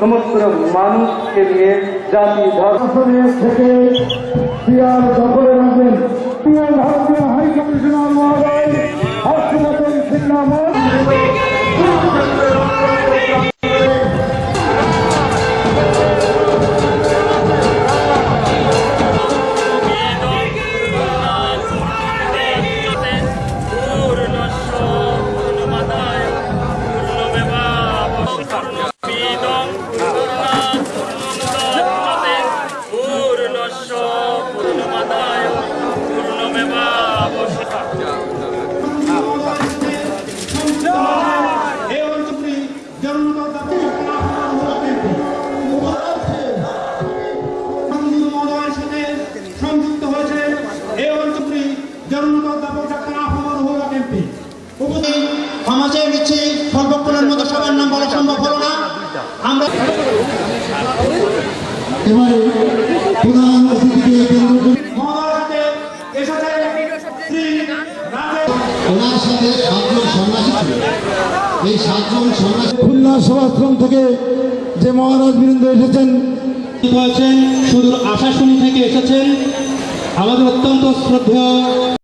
সমস্ত মানুষকে নিয়ে জাতি সংযুক্ত হয়েছে এই অঞ্চলটি সমাজে নিচ্ছে সর্বক্ষণের মতো সবার নাম বলা সম্ভব হলো না। আমরা এবারে ওনার সাথে সাতজন সন্ন্যাসী ছিল। এই সাতজন সন্ন্যাসী খুলনা সভাশ্রম থেকে যে মহারাজ বৃন্দ এসেছেন হয়েছেন সুদূর আশাশুনি থেকে এসেছেন। আমাদের অত্যন্ত শ্রদ্ধেয়